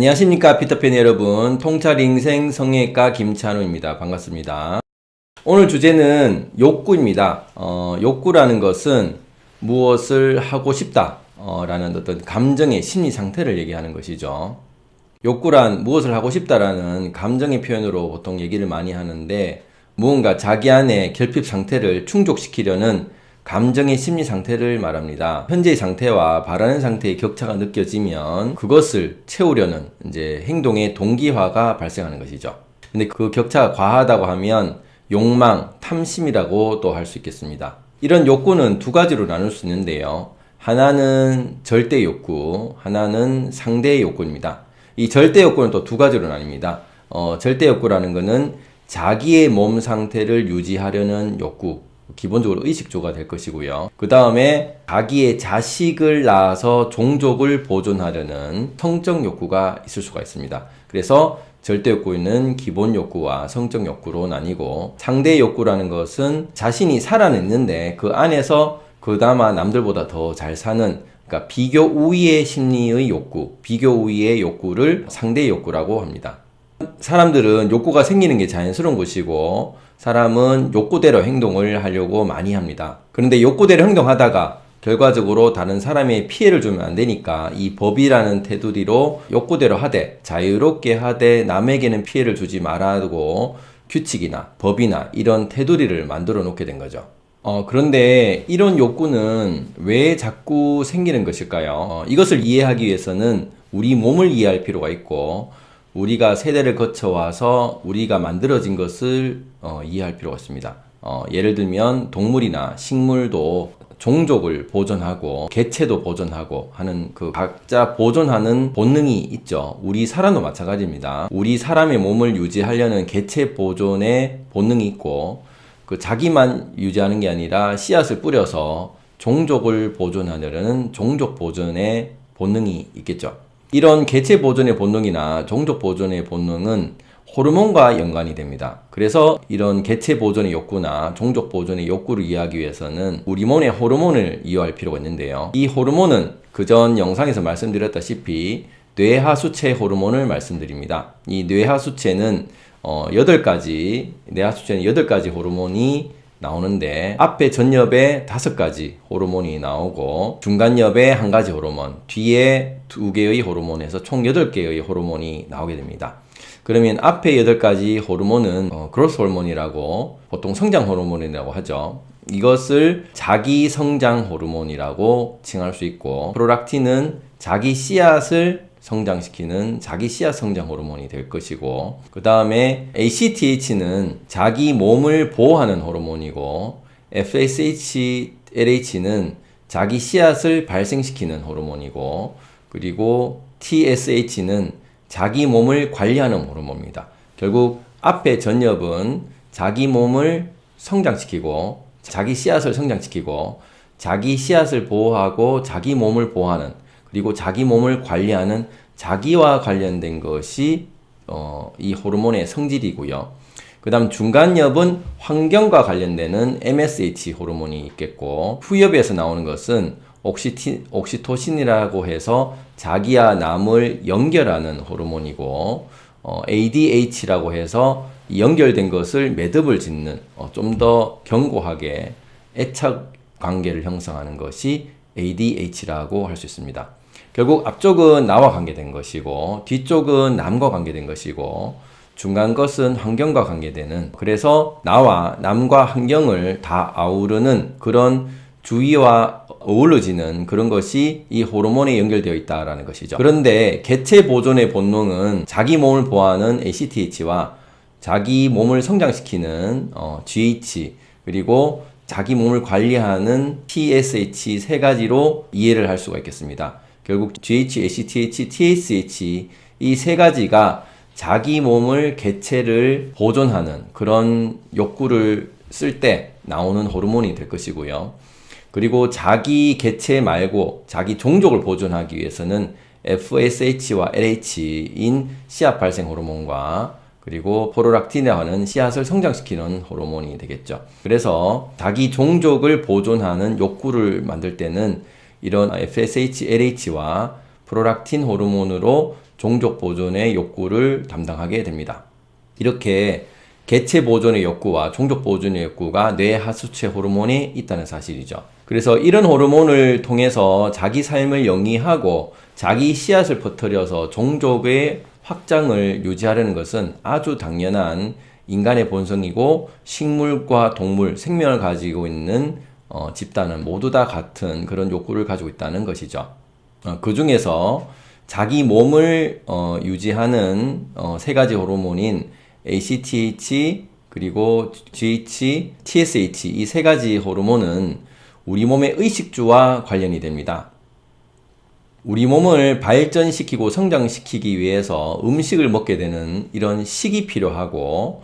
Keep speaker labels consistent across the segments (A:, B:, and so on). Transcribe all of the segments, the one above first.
A: 안녕하십니까 피터팬 여러분. 통찰인생 성형외과 김찬우입니다. 반갑습니다. 오늘 주제는 욕구입니다. 어, 욕구라는 것은 무엇을 하고 싶다 어, 라는 어떤 감정의 심리 상태를 얘기하는 것이죠. 욕구란 무엇을 하고 싶다라는 감정의 표현으로 보통 얘기를 많이 하는데 무언가 자기 안의 결핍 상태를 충족시키려는 감정의 심리 상태를 말합니다. 현재의 상태와 바라는 상태의 격차가 느껴지면 그것을 채우려는 이제 행동의 동기화가 발생하는 것이죠. 근데 그 격차가 과하다고 하면 욕망, 탐심이라고 또 할 수 있겠습니다. 이런 욕구는 두 가지로 나눌 수 있는데요. 하나는 절대 욕구, 하나는 상대 욕구입니다. 이 절대 욕구는 또 두 가지로 나뉩니다. 어, 절대 욕구라는 것은 자기의 몸 상태를 유지하려는 욕구, 기본적으로 의식조가 될 것이고요. 그 다음에 자기의 자식을 낳아서 종족을 보존하려는 성적 욕구가 있을 수가 있습니다. 그래서 절대 욕구는 기본 욕구와 성적 욕구로 나뉘고 상대 욕구라는 것은 자신이 살아냈는데 그 안에서 그나마 남들보다 더 잘 사는 그러니까 비교 우위의 심리의 욕구, 비교 우위의 욕구를 상대 욕구라고 합니다. 사람들은 욕구가 생기는 게 자연스러운 것이고 사람은 욕구대로 행동을 하려고 많이 합니다. 그런데 욕구대로 행동하다가 결과적으로 다른 사람의 피해를 주면 안 되니까 이 법이라는 테두리로 욕구대로 하되 자유롭게 하되 남에게는 피해를 주지 말아두고 규칙이나 법이나 이런 테두리를 만들어 놓게 된 거죠. 어, 그런데 이런 욕구는 왜 자꾸 생기는 것일까요? 어, 이것을 이해하기 위해서는 우리 몸을 이해할 필요가 있고 우리가 세대를 거쳐와서 우리가 만들어진 것을 어, 이해할 필요가 있습니다. 어, 예를 들면 동물이나 식물도 종족을 보존하고 개체도 보존하고 하는 그 각자 보존하는 본능이 있죠. 우리 사람도 마찬가지입니다. 우리 사람의 몸을 유지하려는 개체 보존의 본능이 있고 그 자기만 유지하는 게 아니라 씨앗을 뿌려서 종족을 보존하려는 종족 보존의 본능이 있겠죠. 이런 개체 보존의 본능이나 종족 보존의 본능은 호르몬과 연관이 됩니다. 그래서 이런 개체 보존의 욕구나 종족 보존의 욕구를 이해하기 위해서는 우리 몸의 호르몬을 이해할 필요가 있는데요. 이 호르몬은 그전 영상에서 말씀드렸다시피 뇌하수체 호르몬을 말씀드립니다. 이 뇌하수체는 어, 8가지, 뇌하수체는 8가지 호르몬이 나오는데 앞에 전엽에 다섯 가지 호르몬이 나오고 중간엽에 한 가지 호르몬 뒤에 두 개의 호르몬에서 총 여덟 개의 호르몬이 나오게 됩니다. 그러면 앞에 여덟 가지 호르몬은 어, 그로스 호르몬이라고 보통 성장 호르몬이라고 하죠. 이것을 자기 성장 호르몬이라고 칭할 수 있고 프로락틴은 자기 씨앗을 성장시키는 자기 씨앗 성장 호르몬이 될 것이고 그 다음에 ACTH는 자기 몸을 보호하는 호르몬이고 FSH, LH는 자기 씨앗을 발생시키는 호르몬이고 그리고 TSH는 자기 몸을 관리하는 호르몬입니다. 결국 앞에 전엽은 자기 몸을 성장시키고 자기 씨앗을 성장시키고 자기 씨앗을 보호하고 자기 몸을 보호하는 그리고 자기 몸을 관리하는 자기와 관련된 것이 어, 이 호르몬의 성질이고요. 그 다음 중간엽은 환경과 관련되는 MSH 호르몬이 있겠고 후엽에서 나오는 것은 옥시티, 옥시토신이라고 해서 자기와 남을 연결하는 호르몬이고 어, ADH라고 해서 연결된 것을 매듭을 짓는 어, 좀 더 견고하게 애착 관계를 형성하는 것이 ADH라고 할 수 있습니다. 결국 앞쪽은 나와 관계된 것이고 뒤쪽은 남과 관계된 것이고 중간 것은 환경과 관계되는 그래서 나와 남과 환경을 다 아우르는 그런 주위와 어우러지는 그런 것이 이 호르몬에 연결되어 있다라는 것이죠. 그런데 개체 보존의 본능은 자기 몸을 보호하는 ACTH와 자기 몸을 성장시키는 어, GH 그리고 자기 몸을 관리하는 TSH 세 가지로 이해를 할 수가 있겠습니다. 결국 GH, ACTH, TSH 이 세 가지가 자기 몸을 개체를 보존하는 그런 욕구를 쓸 때 나오는 호르몬이 될 것이고요. 그리고 자기 개체 말고 자기 종족을 보존하기 위해서는 FSH와 LH인 씨앗 발생 호르몬과 그리고 포로락틴이라는 씨앗을 성장시키는 호르몬이 되겠죠. 그래서 자기 종족을 보존하는 욕구를 만들 때는 이런 FSH, LH와 프로락틴 호르몬으로 종족 보존의 욕구를 담당하게 됩니다. 이렇게 개체 보존의 욕구와 종족 보존의 욕구가 뇌 하수체 호르몬에 있다는 사실이죠. 그래서 이런 호르몬을 통해서 자기 삶을 영위하고 자기 씨앗을 퍼뜨려서 종족의 확장을 유지하려는 것은 아주 당연한 인간의 본성이고 식물과 동물, 생명을 가지고 있는 어, 집단은 모두 다 같은 그런 욕구를 가지고 있다는 것이죠. 어, 그 중에서 자기 몸을 어, 유지하는 어, 세 가지 호르몬인 ACTH 그리고 GH, TSH 이 세 가지 호르몬은 우리 몸의 의식주와 관련이 됩니다. 우리 몸을 발전시키고 성장시키기 위해서 음식을 먹게 되는 이런 식이 필요하고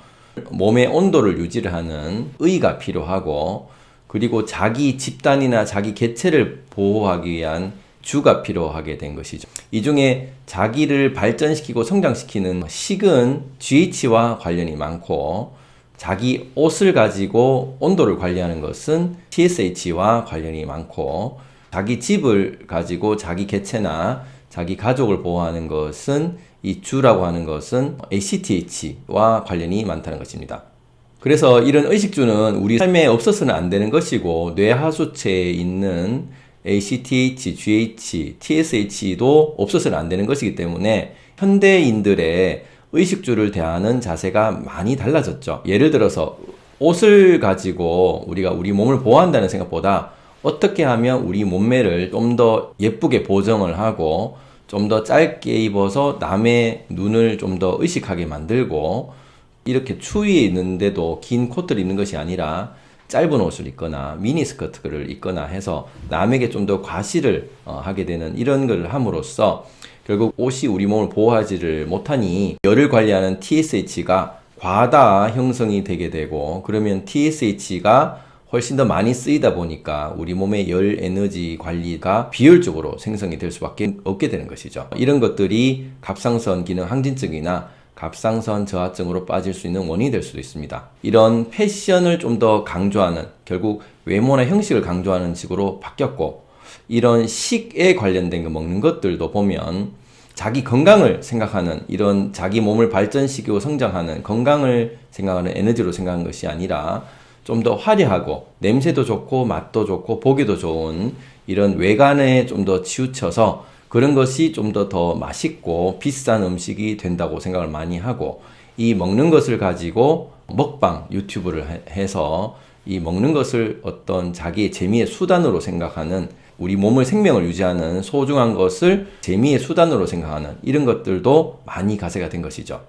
A: 몸의 온도를 유지를 하는 의가 필요하고 그리고 자기 집단이나 자기 개체를 보호하기 위한 주가 필요하게 된 것이죠. 이 중에 자기를 발전시키고 성장시키는 식은 GH와 관련이 많고 자기 옷을 가지고 온도를 관리하는 것은 TSH와 관련이 많고 자기 집을 가지고 자기 개체나 자기 가족을 보호하는 것은 이 주라고 하는 것은 ACTH와 관련이 많다는 것입니다. 그래서 이런 의식주는 우리 삶에 없어서는 안 되는 것이고 뇌하수체에 있는 ACTH, GH, TSH도 없어서는 안 되는 것이기 때문에 현대인들의 의식주를 대하는 자세가 많이 달라졌죠. 예를 들어서 옷을 가지고 우리가 우리 몸을 보호한다는 생각보다 어떻게 하면 우리 몸매를 좀 더 예쁘게 보정을 하고 좀 더 짧게 입어서 남의 눈을 좀 더 의식하게 만들고 이렇게 추위에 있는데도 긴 코트를 입는 것이 아니라 짧은 옷을 입거나 미니스커트를 입거나 해서 남에게 좀 더 과시를 어, 하게 되는 이런 걸 함으로써 결국 옷이 우리 몸을 보호하지를 못하니 열을 관리하는 TSH가 과다 형성이 되게 되고 그러면 TSH가 훨씬 더 많이 쓰이다 보니까 우리 몸의 열 에너지 관리가 비효율적으로 생성이 될 수밖에 없게 되는 것이죠. 이런 것들이 갑상선 기능 항진증이나 갑상선 저하증으로 빠질 수 있는 원인이 될 수도 있습니다. 이런 패션을 좀 더 강조하는 결국 외모나 형식을 강조하는 식으로 바뀌었고 이런 식에 관련된 거 먹는 것들도 보면 자기 건강을 생각하는 이런 자기 몸을 발전시키고 성장하는 건강을 생각하는 에너지로 생각하는 것이 아니라 좀 더 화려하고 냄새도 좋고 맛도 좋고 보기도 좋은 이런 외관에 좀 더 치우쳐서 그런 것이 좀 더 더 맛있고 비싼 음식이 된다고 생각을 많이 하고 이 먹는 것을 가지고 먹방 유튜브를 해서 이 먹는 것을 어떤 자기의 재미의 수단으로 생각하는 우리 몸을 생명을 유지하는 소중한 것을 재미의 수단으로 생각하는 이런 것들도 많이 가세가 된 것이죠.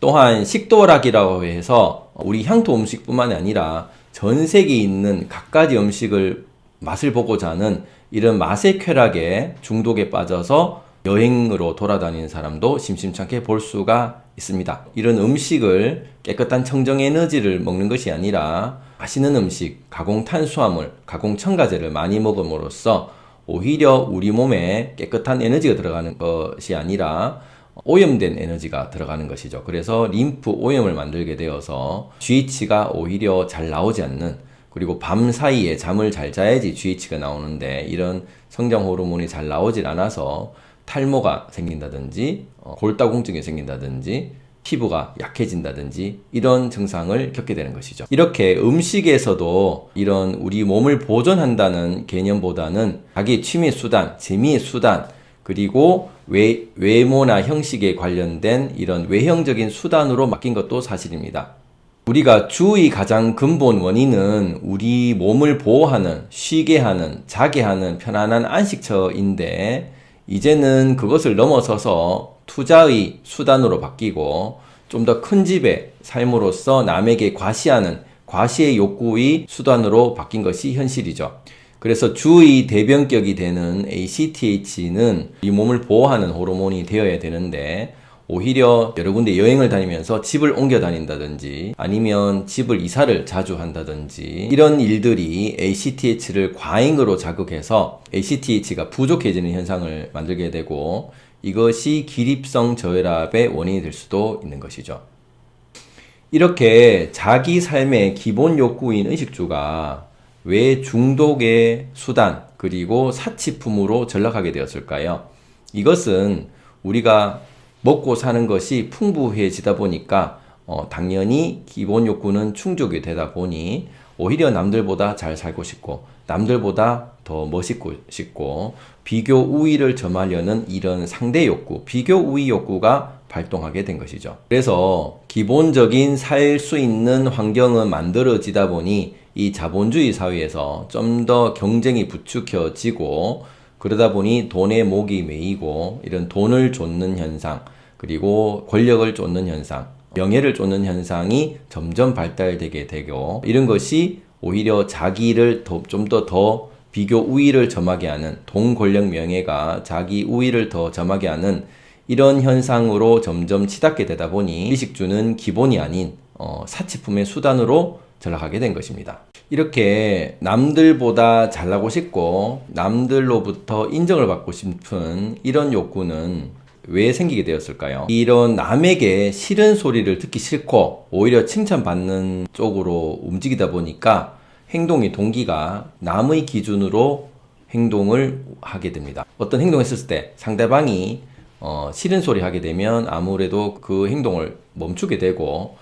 A: 또한 식도락이라고 해서 우리 향토 음식뿐만 아니라 전 세계에 있는 각가지 음식을 맛을 보고자 하는 이런 맛의 쾌락에 중독에 빠져서 여행으로 돌아다니는 사람도 심심찮게 볼 수가 있습니다. 이런 음식을 깨끗한 청정 에너지를 먹는 것이 아니라 맛있는 음식, 가공 탄수화물, 가공 첨가제를 많이 먹음으로써 오히려 우리 몸에 깨끗한 에너지가 들어가는 것이 아니라 오염된 에너지가 들어가는 것이죠. 그래서 림프 오염을 만들게 되어서 GH가 오히려 잘 나오지 않는 그리고 밤 사이에 잠을 잘 자야지 GH가 나오는데 이런 성장 호르몬이 잘 나오질 않아서 탈모가 생긴다든지 어, 골다공증이 생긴다든지 피부가 약해진다든지 이런 증상을 겪게 되는 것이죠. 이렇게 음식에서도 이런 우리 몸을 보존한다는 개념보다는 자기 취미 수단, 재미의 수단, 그리고 외, 외모나 형식에 관련된 이런 외형적인 수단으로 맡긴 것도 사실입니다. 우리가 주의 가장 근본 원인은 우리 몸을 보호하는, 쉬게 하는, 자게 하는 편안한 안식처인데 이제는 그것을 넘어서서 투자의 수단으로 바뀌고 좀 더 큰 집의 삶으로서 남에게 과시하는 과시의 욕구의 수단으로 바뀐 것이 현실이죠. 그래서 주의 대변격이 되는 ACTH는 이 몸을 보호하는 호르몬이 되어야 되는데 오히려 여러 군데 여행을 다니면서 집을 옮겨 다닌다든지 아니면 집을 이사를 자주 한다든지 이런 일들이 ACTH를 과잉으로 자극해서 ACTH가 부족해지는 현상을 만들게 되고 이것이 기립성 저혈압의 원인이 될 수도 있는 것이죠. 이렇게 자기 삶의 기본 욕구인 의식주가 왜 중독의 수단 그리고 사치품으로 전락하게 되었을까요? 이것은 우리가 먹고 사는 것이 풍부해지다 보니까 어, 당연히 기본 욕구는 충족이 되다 보니 오히려 남들보다 잘 살고 싶고 남들보다 더 멋있고 싶고 비교 우위를 점하려는 이런 상대 욕구, 비교 우위 욕구가 발동하게 된 것이죠. 그래서 기본적인 살 수 있는 환경은 만들어지다 보니 이 자본주의 사회에서 좀 더 경쟁이 부추겨지고 그러다 보니 돈에 목이 메이고 이런 돈을 쫓는 현상 그리고 권력을 쫓는 현상 명예를 쫓는 현상이 점점 발달되게 되고 이런 것이 오히려 자기를 좀더더 비교 우위를 점하게 하는 돈 권력 명예가 자기 우위를 더 점하게 하는 이런 현상으로 점점 치닫게 되다 보니 일식주는 기본이 아닌 어, 사치품의 수단으로 전락하게 된 것입니다. 이렇게 남들보다 잘나고 싶고 남들로부터 인정을 받고 싶은 이런 욕구는 왜 생기게 되었을까요? 이런 남에게 싫은 소리를 듣기 싫고 오히려 칭찬받는 쪽으로 움직이다 보니까 행동의 동기가 남의 기준으로 행동을 하게 됩니다. 어떤 행동을 했을 때 상대방이 어, 싫은 소리 하게 되면 아무래도 그 행동을 멈추게 되고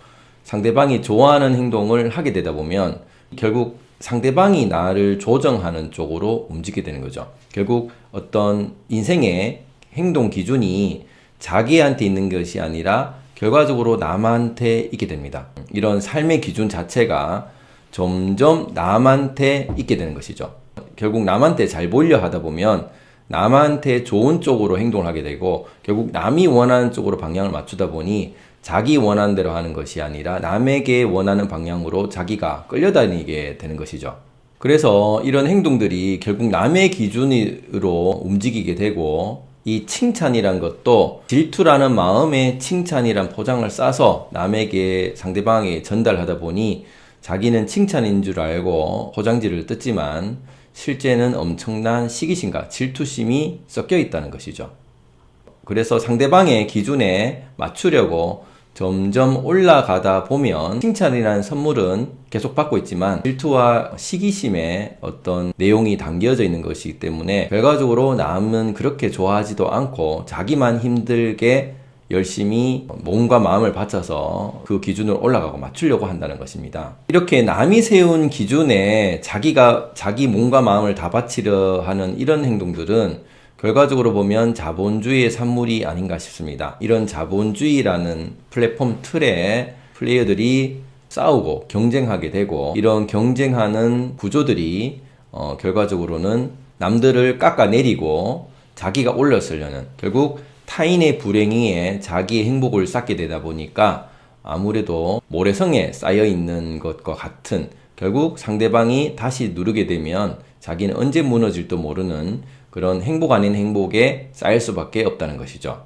A: 상대방이 좋아하는 행동을 하게 되다 보면 결국 상대방이 나를 조정하는 쪽으로 움직이게 되는 거죠. 결국 어떤 인생의 행동 기준이 자기한테 있는 것이 아니라 결과적으로 남한테 있게 됩니다. 이런 삶의 기준 자체가 점점 남한테 있게 되는 것이죠. 결국 남한테 잘 보려 하다 보면 남한테 좋은 쪽으로 행동을 하게 되고 결국 남이 원하는 쪽으로 방향을 맞추다 보니 자기 원하는 대로 하는 것이 아니라 남에게 원하는 방향으로 자기가 끌려다니게 되는 것이죠. 그래서 이런 행동들이 결국 남의 기준으로 움직이게 되고 이 칭찬이란 것도 질투라는 마음에 칭찬이란 포장을 싸서 남에게 상대방에 전달하다 보니 자기는 칭찬인 줄 알고 포장지를 뜯지만 실제는 엄청난 시기심과 질투심이 섞여 있다는 것이죠. 그래서 상대방의 기준에 맞추려고 점점 올라가다 보면 칭찬이라는 선물은 계속 받고 있지만 질투와 시기심의 어떤 내용이 담겨져 있는 것이기 때문에 결과적으로 남은 그렇게 좋아하지도 않고 자기만 힘들게 열심히 몸과 마음을 바쳐서 그 기준을 올라가고 맞추려고 한다는 것입니다. 이렇게 남이 세운 기준에 자기가 자기 몸과 마음을 다 바치려 하는 이런 행동들은 결과적으로 보면 자본주의의 산물이 아닌가 싶습니다. 이런 자본주의라는 플랫폼 틀에 플레이어들이 싸우고 경쟁하게 되고 이런 경쟁하는 구조들이 어, 결과적으로는 남들을 깎아내리고 자기가 올렸으려는 결국 타인의 불행에 자기의 행복을 쌓게 되다 보니까 아무래도 모래성에 쌓여 있는 것과 같은 결국 상대방이 다시 누르게 되면 자기는 언제 무너질도 모르는 그런 행복 아닌 행복에 쌓일 수밖에 없다는 것이죠.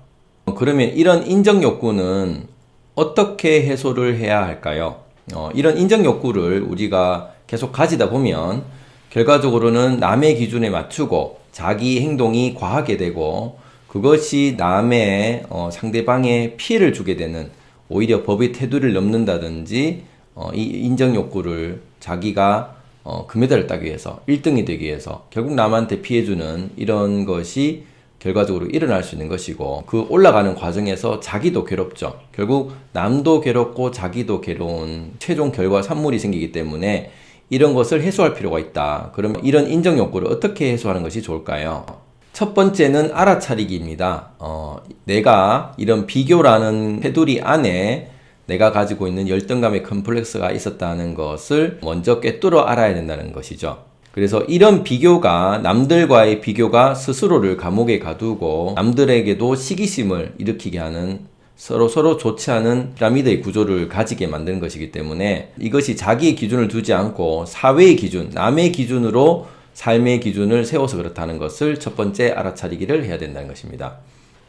A: 그러면 이런 인정 욕구는 어떻게 해소를 해야 할까요? 어, 이런 인정 욕구를 우리가 계속 가지다 보면 결과적으로는 남의 기준에 맞추고 자기 행동이 과하게 되고 그것이 남의 어, 상대방의 피해를 주게 되는 오히려 법의 테두리를 넘는다든지 어, 이 인정 욕구를 자기가 어, 금메달을 따기 위해서 1등이 되기 위해서 결국 남한테 피해주는 이런 것이 결과적으로 일어날 수 있는 것이고 그 올라가는 과정에서 자기도 괴롭죠. 결국 남도 괴롭고 자기도 괴로운 최종 결과 산물이 생기기 때문에 이런 것을 해소할 필요가 있다. 그러면 이런 인정 욕구를 어떻게 해소하는 것이 좋을까요? 첫 번째는 알아차리기입니다. 어, 내가 이런 비교라는 테두리 안에 내가 가지고 있는 열등감의 컴플렉스가 있었다는 것을 먼저 꿰뚫어 알아야 된다는 것이죠. 그래서 이런 비교가 남들과의 비교가 스스로를 감옥에 가두고 남들에게도 시기심을 일으키게 하는 서로 서로 좋지 않은 피라미드의 구조를 가지게 만드는 것이기 때문에 이것이 자기의 기준을 두지 않고 사회의 기준, 남의 기준으로 삶의 기준을 세워서 그렇다는 것을 첫 번째 알아차리기를 해야 된다는 것입니다.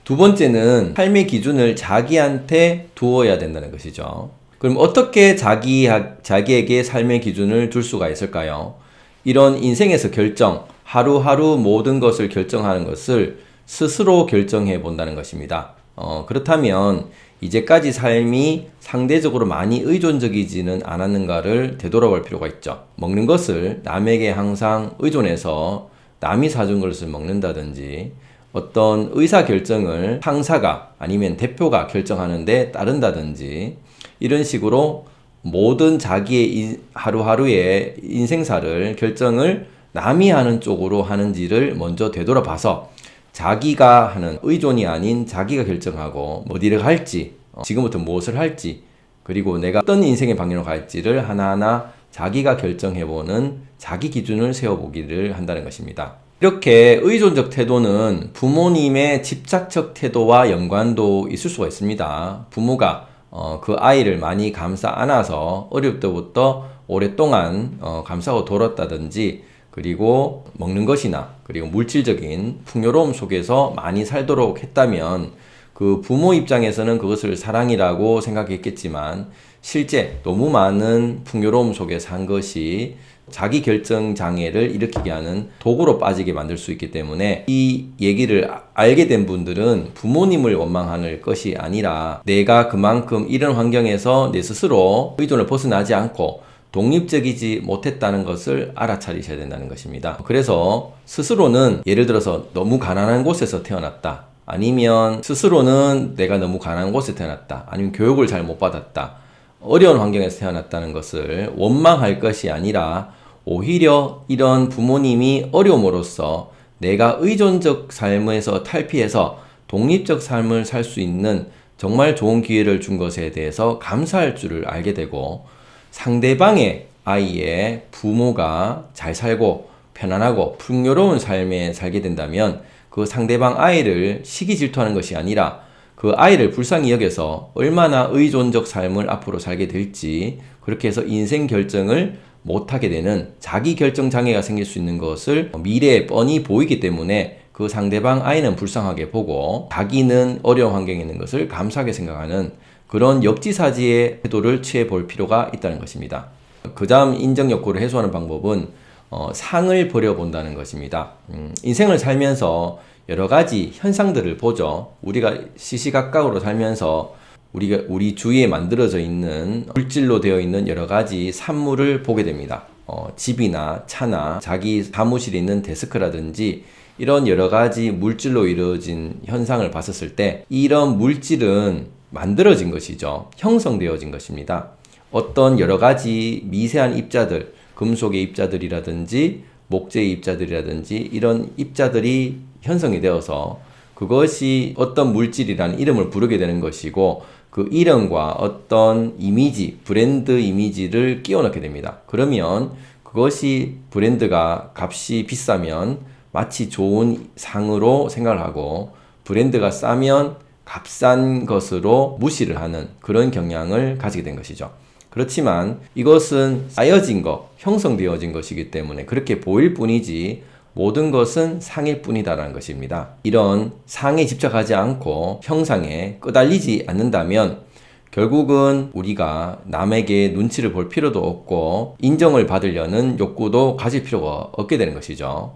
A: 두 번째는 삶의 기준을 자기한테 두어야 된다는 것이죠. 그럼 어떻게 자기, 자기에게 삶의 기준을 둘 수가 있을까요? 이런 인생에서 결정, 하루하루 모든 것을 결정하는 것을 스스로 결정해 본다는 것입니다. 어, 그렇다면 이제까지 삶이 상대적으로 많이 의존적이지는 않았는가를 되돌아볼 필요가 있죠. 먹는 것을 남에게 항상 의존해서 남이 사준 것을 먹는다든지 어떤 의사 결정을 상사가 아니면 대표가 결정하는데 따른다든지 이런 식으로 모든 자기의 하루하루의 인생사를 결정을 남이 하는 쪽으로 하는지를 먼저 되돌아봐서 자기가 하는 의존이 아닌 자기가 결정하고 어디를 갈지 어, 지금부터 무엇을 할지 그리고 내가 어떤 인생의 방향으로 갈지를 하나하나 자기가 결정해보는 자기 기준을 세워보기를 한다는 것입니다. 이렇게 의존적 태도는 부모님의 집착적 태도와 연관도 있을 수가 있습니다. 부모가 어, 그 아이를 많이 감싸 안아서 어릴 때부터 오랫동안 어, 감싸고 돌았다든지 그리고 먹는 것이나 그리고 물질적인 풍요로움 속에서 많이 살도록 했다면 그 부모 입장에서는 그것을 사랑이라고 생각했겠지만 실제 너무 많은 풍요로움 속에 산 것이 자기 결정 장애를 일으키게 하는 도구로 빠지게 만들 수 있기 때문에 이 얘기를 알게 된 분들은 부모님을 원망하는 것이 아니라 내가 그만큼 이런 환경에서 내 스스로 의존을 벗어나지 않고 독립적이지 못했다는 것을 알아차리셔야 된다는 것입니다. 그래서 스스로는 예를 들어서 너무 가난한 곳에서 태어났다. 아니면 스스로는 내가 너무 가난한 곳에 태어났다. 아니면 교육을 잘 못 받았다. 어려운 환경에서 태어났다는 것을 원망할 것이 아니라 오히려 이런 부모님이 어려움으로써 내가 의존적 삶에서 탈피해서 독립적 삶을 살 수 있는 정말 좋은 기회를 준 것에 대해서 감사할 줄을 알게 되고 상대방의 아이의 부모가 잘 살고 편안하고 풍요로운 삶에 살게 된다면 그 상대방 아이를 시기 질투하는 것이 아니라 그 아이를 불쌍히 여겨서 얼마나 의존적 삶을 앞으로 살게 될지 그렇게 해서 인생 결정을 못하게 되는 자기 결정 장애가 생길 수 있는 것을 미래에 뻔히 보이기 때문에 그 상대방 아이는 불쌍하게 보고 자기는 어려운 환경에 있는 것을 감사하게 생각하는 그런 역지사지의 태도를 취해 볼 필요가 있다는 것입니다. 그 다음 인정 욕구를 해소하는 방법은 어, 상을 버려본다는 것입니다. 음, 인생을 살면서 여러 가지 현상들을 보죠. 우리가 시시각각으로 살면서 우리가 우리 주위에 만들어져 있는 물질로 되어 있는 여러 가지 산물을 보게 됩니다. 어, 집이나 차나 자기 사무실에 있는 데스크라든지 이런 여러 가지 물질로 이루어진 현상을 봤었을 때 이런 물질은 만들어진 것이죠. 형성되어진 것입니다. 어떤 여러 가지 미세한 입자들, 금속의 입자들이라든지 목재의 입자들이라든지 이런 입자들이 형성이 되어서 그것이 어떤 물질이라는 이름을 부르게 되는 것이고 그 이름과 어떤 이미지, 브랜드 이미지를 끼워 넣게 됩니다. 그러면 그것이 브랜드가 값이 비싸면 마치 좋은 상으로 생각을 하고 브랜드가 싸면 값싼 것으로 무시를 하는 그런 경향을 가지게 된 것이죠. 그렇지만 이것은 쌓여진 것, 형성되어진 것이기 때문에 그렇게 보일 뿐이지 모든 것은 상일 뿐이다라는 것입니다. 이런 상에 집착하지 않고 형상에 끄달리지 않는다면 결국은 우리가 남에게 눈치를 볼 필요도 없고 인정을 받으려는 욕구도 가질 필요가 없게 되는 것이죠.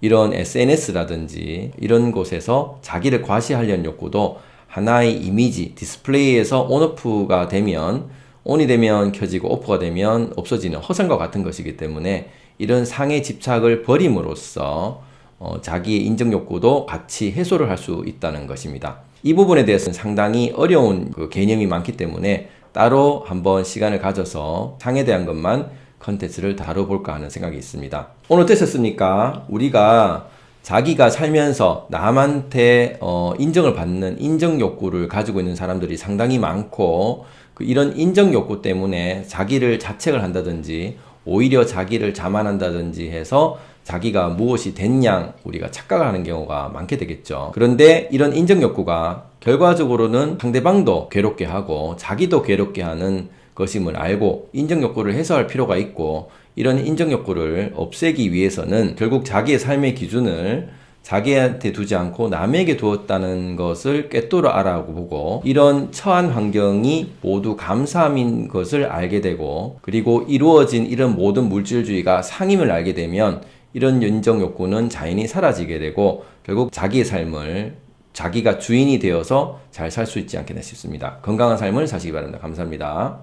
A: 이런 SNS라든지 이런 곳에서 자기를 과시하려는 욕구도 하나의 이미지, 디스플레이에서 온오프가 되면 온이 되면 켜지고 오프가 되면 없어지는 허상과 같은 것이기 때문에 이런 상의 집착을 버림으로써 어, 자기의 인정 욕구도 같이 해소를 할 수 있다는 것입니다. 이 부분에 대해서는 상당히 어려운 그 개념이 많기 때문에 따로 한번 시간을 가져서 상에 대한 것만 컨텐츠를 다뤄볼까 하는 생각이 있습니다. 오늘 어떠셨습니까? 우리가 자기가 살면서 남한테 어, 인정을 받는 인정 욕구를 가지고 있는 사람들이 상당히 많고 그 이런 인정 욕구 때문에 자기를 자책을 한다든지 오히려 자기를 자만한다든지 해서 자기가 무엇이 됐냐 우리가 착각을 하는 경우가 많게 되겠죠. 그런데 이런 인정 욕구가 결과적으로는 상대방도 괴롭게 하고 자기도 괴롭게 하는 것임을 알고 인정 욕구를 해소할 필요가 있고 이런 인정 욕구를 없애기 위해서는 결국 자기의 삶의 기준을 자기한테 두지 않고 남에게 두었다는 것을 꿰뚫어 알아보고 이런 처한 환경이 모두 감사함인 것을 알게 되고 그리고 이루어진 이런 모든 물질주의가 상임을 알게 되면 이런 인정 욕구는 자연히 사라지게 되고 결국 자기의 삶을 자기가 주인이 되어서 잘 살 수 있지 않겠나 싶습니다. 건강한 삶을 사시기 바랍니다. 감사합니다.